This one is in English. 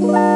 Bye.